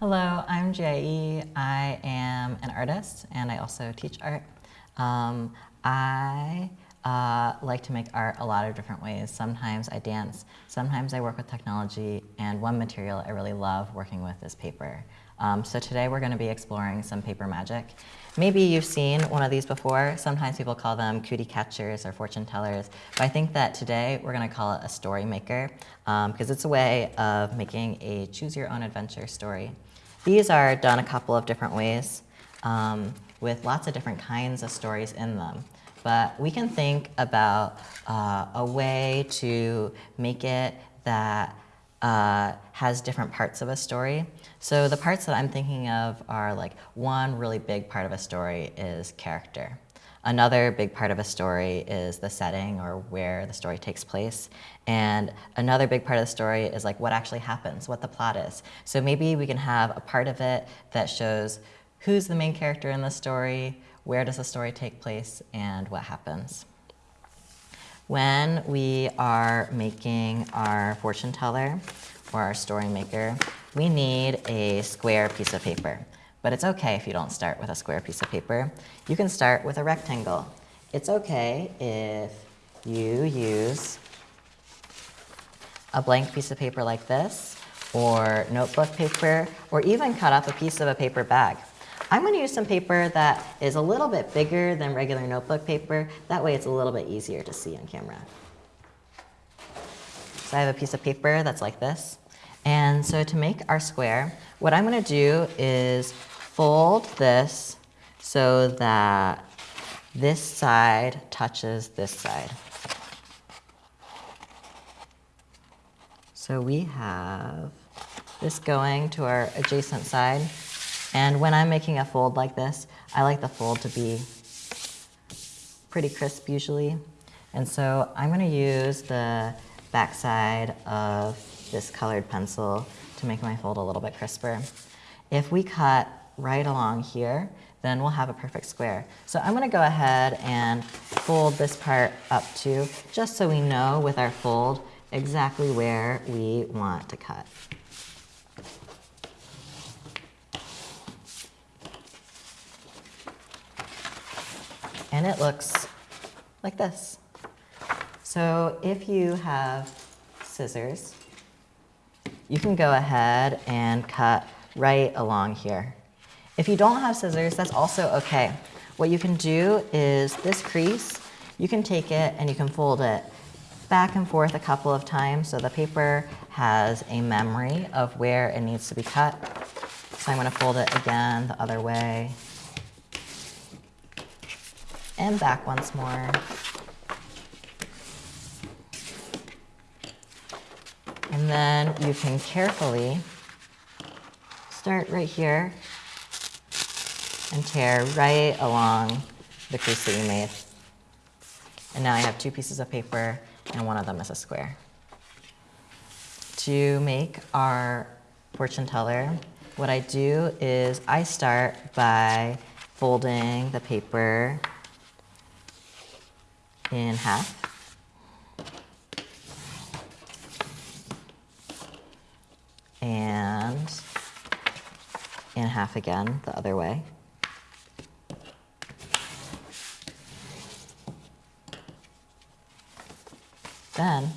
Hello, I'm Jie. I am an artist and I also teach art. Um, I uh, like to make art a lot of different ways. Sometimes I dance, sometimes I work with technology, and one material I really love working with is paper. Um, so today we're going to be exploring some paper magic. Maybe you've seen one of these before. Sometimes people call them cootie catchers or fortune tellers. But I think that today we're going to call it a story maker because um, it's a way of making a choose your own adventure story. These are done a couple of different ways um, with lots of different kinds of stories in them. But we can think about uh, a way to make it that uh, has different parts of a story. So the parts that I'm thinking of are like one really big part of a story is character. Another big part of a story is the setting or where the story takes place. And another big part of the story is like what actually happens, what the plot is. So maybe we can have a part of it that shows who's the main character in the story, where does the story take place, and what happens. When we are making our fortune teller or our story maker, we need a square piece of paper. But it's okay if you don't start with a square piece of paper. You can start with a rectangle. It's okay if you use a blank piece of paper like this, or notebook paper, or even cut off a piece of a paper bag. I'm going to use some paper that is a little bit bigger than regular notebook paper. That way it's a little bit easier to see on camera. So I have a piece of paper that's like this. And so to make our square, what I'm going to do is fold this so that this side touches this side. So we have this going to our adjacent side. And when I'm making a fold like this, I like the fold to be pretty crisp usually. And so I'm going to use the backside of this colored pencil to make my fold a little bit crisper. If we cut right along here, then we'll have a perfect square. So I'm going to go ahead and fold this part up too, just so we know with our fold exactly where we want to cut. And it looks like this. So if you have scissors, you can go ahead and cut right along here. If you don't have scissors, that's also okay. What you can do is this crease, you can take it and you can fold it back and forth a couple of times so the paper has a memory of where it needs to be cut. So I'm to fold it again the other way and back once more. And then you can carefully start right here and tear right along the crease that you made. And now I have two pieces of paper and one of them is a square. To make our fortune teller, what I do is I start by folding the paper in half. And in half again, the other way. Then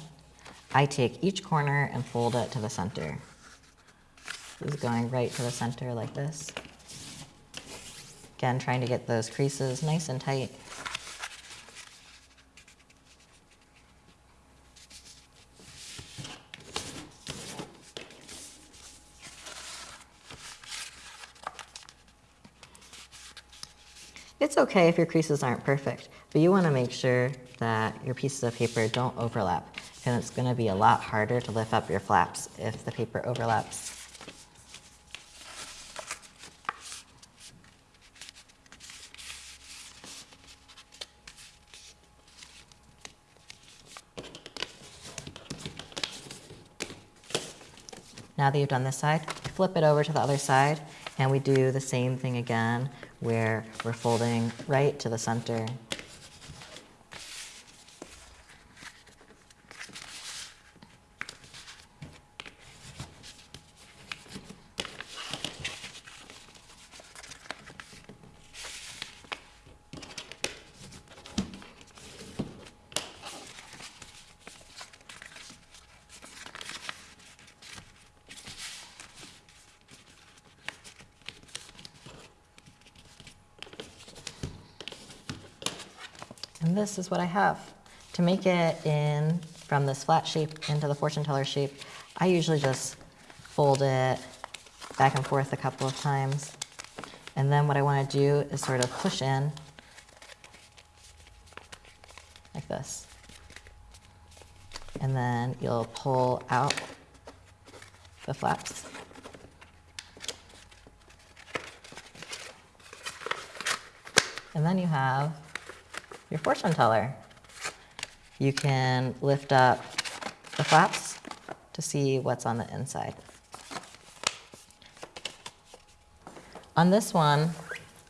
I take each corner and fold it to the center. This is going right to the center like this. Again, trying to get those creases nice and tight. It's okay if your creases aren't perfect, but you want to make sure that your pieces of paper don't overlap, and it's going to be a lot harder to lift up your flaps if the paper overlaps. Now that you've done this side, flip it over to the other side, and we do the same thing again where we're folding right to the center. And this is what I have. To make it in from this flat shape into the fortune teller shape, I usually just fold it back and forth a couple of times. And then what I want to do is sort of push in like this. And then you'll pull out the flaps. And then you have your fortune teller. You can lift up the flaps to see what's on the inside. On this one,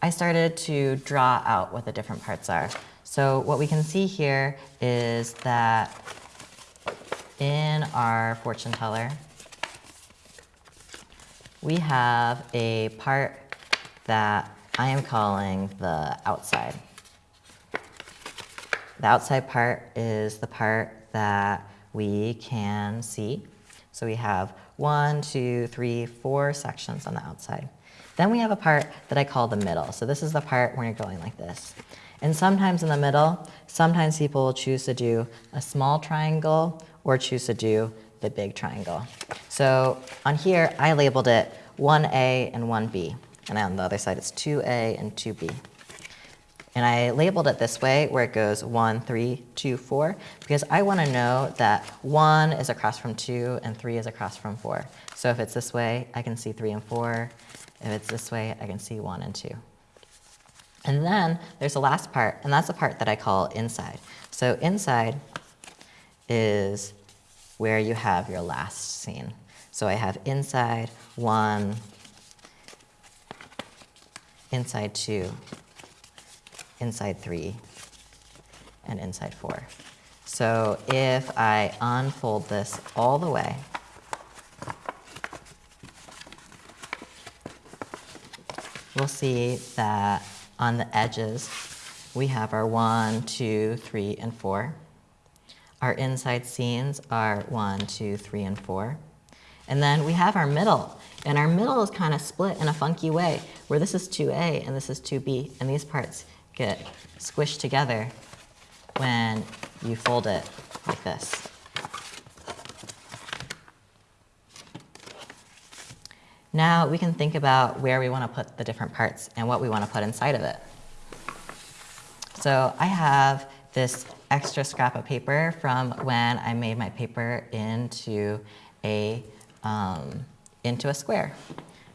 I started to draw out what the different parts are. So what we can see here is that in our fortune teller, we have a part that I am calling the outside. The outside part is the part that we can see. So we have one, two, three, four sections on the outside. Then we have a part that I call the middle. So this is the part where you're going like this. And sometimes in the middle, sometimes people will choose to do a small triangle or choose to do the big triangle. So on here, I labeled it 1A and 1B. And on the other side, it's 2A and 2B. And I labeled it this way, where it goes 1, 3, 2, 4, because I want to know that 1 is across from 2 and 3 is across from 4. So if it's this way, I can see 3 and 4. If it's this way, I can see 1 and 2. And then there's the last part, and that's the part that I call inside. So inside is where you have your last scene. So I have inside 1, inside 2, inside 3, and inside 4. So if I unfold this all the way, we'll see that on the edges, we have our 1, 2, 3, and 4. Our inside scenes are 1, 2, 3, and 4. And then we have our middle. And our middle is kind of split in a funky way, where this is 2A and this is 2B, and these parts get squished together when you fold it like this. Now we can think about where we want to put the different parts and what we want to put inside of it. So I have this extra scrap of paper from when I made my paper into a um, into a square.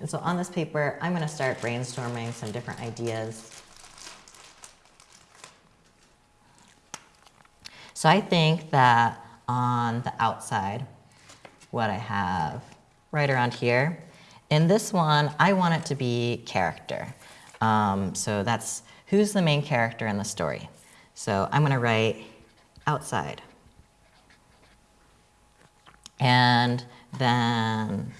And so on this paper, I'm gonna start brainstorming some different ideas. So I think that on the outside, what I have right around here, in this one, I want it to be character. Um, so that's who's the main character in the story. So I'm gonna write outside. And then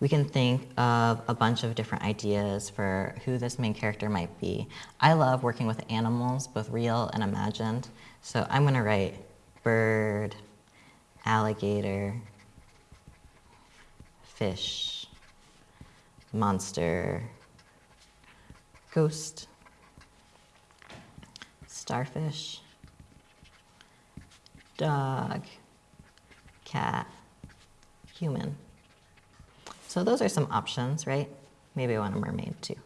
we can think of a bunch of different ideas for who this main character might be. I love working with animals, both real and imagined. So I'm gonna write bird, alligator, fish, monster, ghost, starfish, dog, cat, human. So those are some options, right? Maybe I want a mermaid too.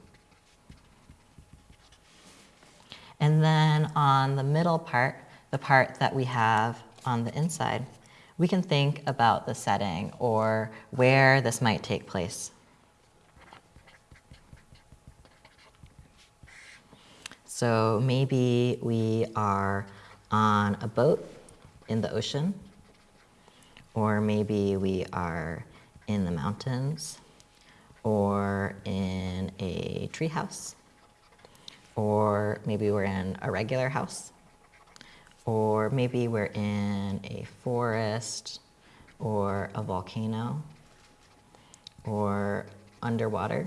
And then on the middle part, the part that we have on the inside, we can think about the setting or where this might take place. So maybe we are on a boat in the ocean, or maybe we are in the mountains or in a treehouse, or maybe we're in a regular house, or maybe we're in a forest or a volcano or underwater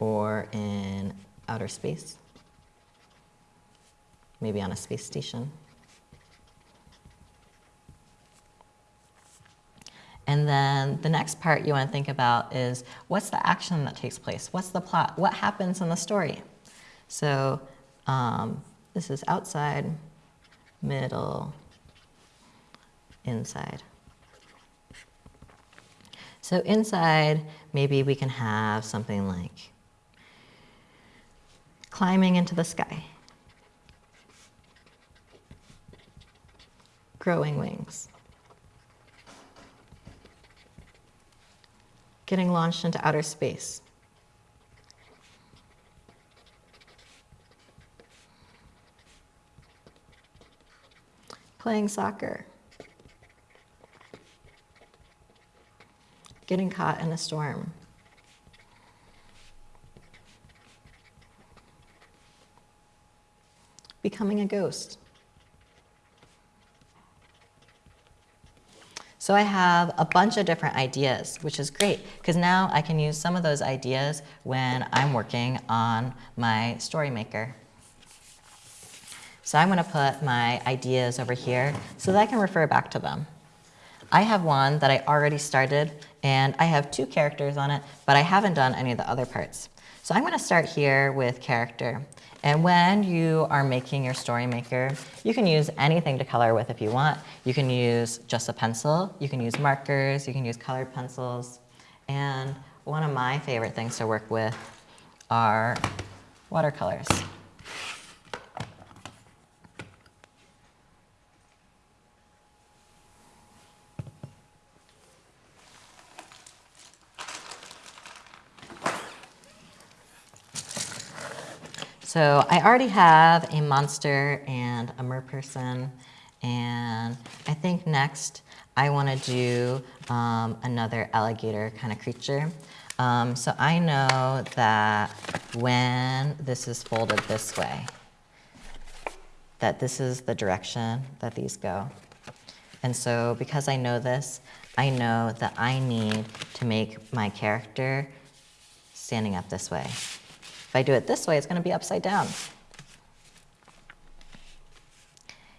or in outer space, maybe on a space station. And then the next part you want to think about is what's the action that takes place? What's the plot? What happens in the story? So um, This is outside, middle, inside. So inside, maybe we can have something like climbing into the sky, growing wings, getting launched into outer space. Playing soccer. Getting caught in a storm. Becoming a ghost. So I have a bunch of different ideas, which is great, because now I can use some of those ideas when I'm working on my story maker. So I'm going to put my ideas over here so that I can refer back to them. I have one that I already started, and I have two characters on it, but I haven't done any of the other parts. So I'm going to start here with character. And when you are making your story maker, you can use anything to color with if you want. You can use just a pencil, you can use markers, you can use colored pencils. And one of my favorite things to work with are watercolors. So I already have a monster and a merperson, and I think next I want to do um, another alligator kind of creature. Um, so I know that when this is folded this way, that this is the direction that these go. And so because I know this, I know that I need to make my character standing up this way. If I do it this way, it's going to be upside down.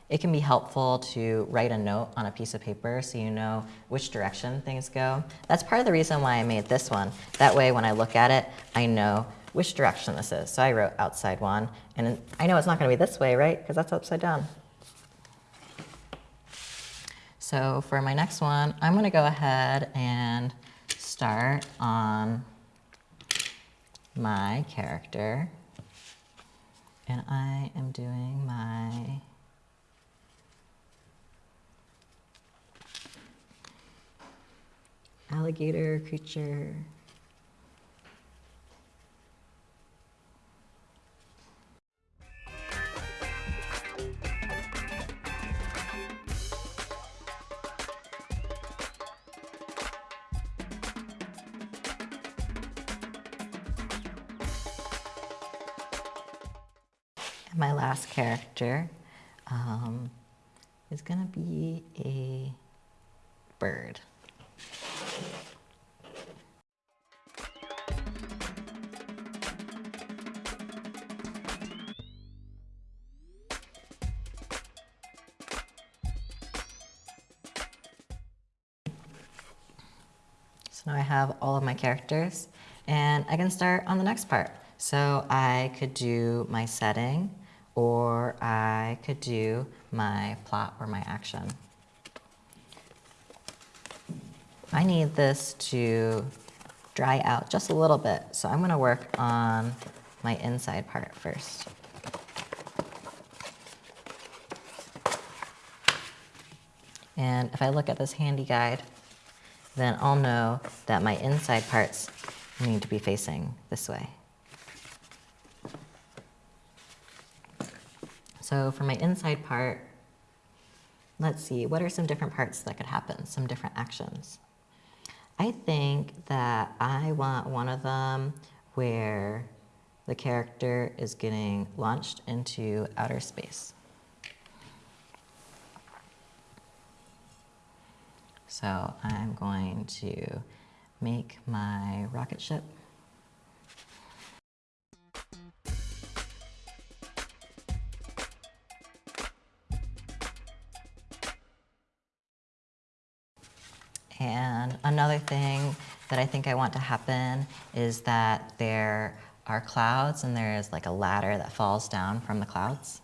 It can be helpful to write a note on a piece of paper so you know which direction things go. That's part of the reason why I made this one. That way when I look at it, I know which direction this is. So I wrote outside one, and I know it's not going to be this way, right? Because that's upside down. So for my next one, I'm going to go ahead and start on my character and I am doing my alligator creature my last character um, is going to be a bird. So now I have all of my characters and I can start on the next part. So I could do my setting, or I could do my plot or my action. I need this to dry out just a little bit, so I'm going to work on my inside part first. And if I look at this handy guide, then I'll know that my inside parts need to be facing this way. So for my inside part, let's see, what are some different parts that could happen, some different actions? I think that I want one of them where the character is getting launched into outer space. So I'm going to make my rocket ship another thing that I think I want to happen is that there are clouds and there is like a ladder that falls down from the clouds.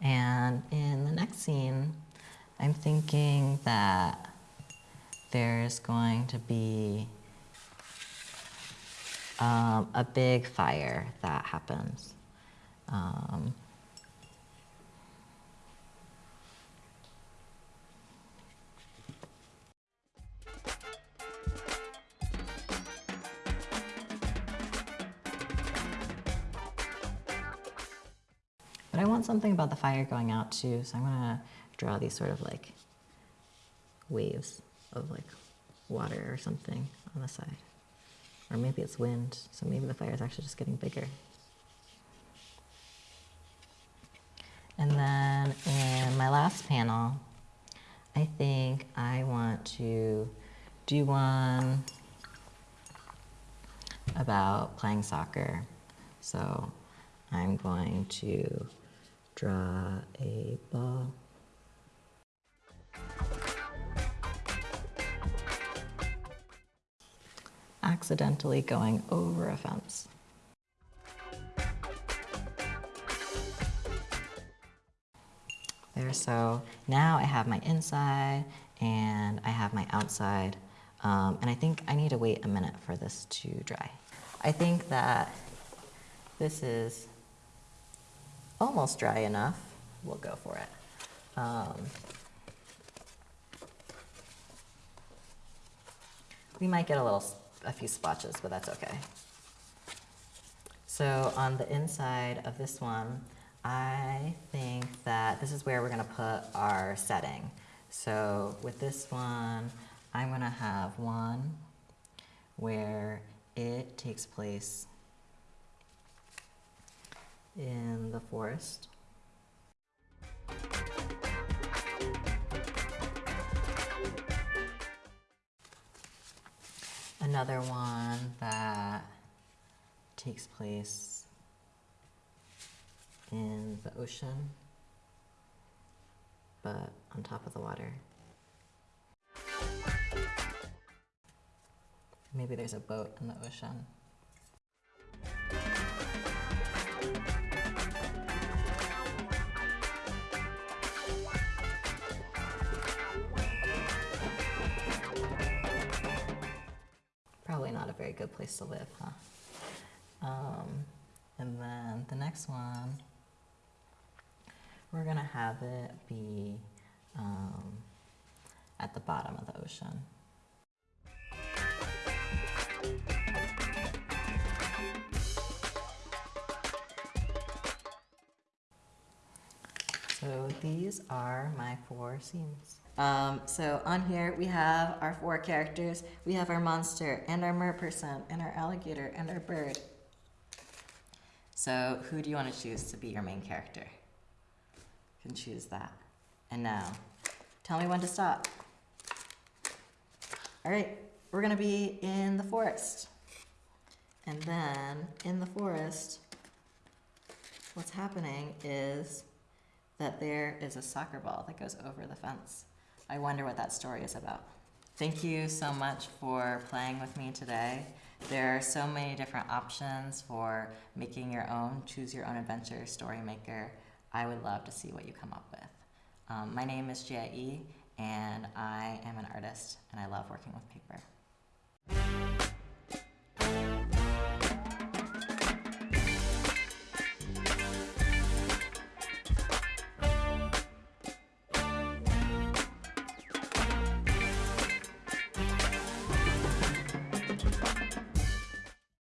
And in the next scene, I'm thinking that there's going to be um, a big fire that happens. Um, But I want something about the fire going out too, so I'm gonna draw these sort of like waves of like water or something on the side. Or maybe it's wind, so maybe the fire is actually just getting bigger. And then in my last panel, I think I want to do one about playing soccer. So I'm going to draw a ball. Accidentally going over a fence. There, so now I have my inside and I have my outside. Um, and I think I need to wait a minute for this to dry. I think that this is almost dry enough. We'll go for it. Um, we might get a little, a few splotches, but that's okay. So on the inside of this one, I think that this is where we're gonna put our setting. So with this one, I'm gonna have one where it takes place in the forest. Another one that takes place in the ocean, but on top of the water. Maybe there's a boat in the ocean. Very good place to live, huh? Um, and then the next one, we're gonna have it be um, at the bottom of the ocean. So these are my four scenes. Um, so on here we have our four characters. We have our monster and our merperson and our alligator and our bird. So who do you want to choose to be your main character? You can choose that. And now, tell me when to stop. All right, we're gonna be in the forest. And then in the forest, what's happening is that there is a soccer ball that goes over the fence. I wonder what that story is about. Thank you so much for playing with me today. There are so many different options for making your own choose your own adventure story maker. I would love to see what you come up with. Um, my name is Jia E, and I am an artist, and I love working with paper.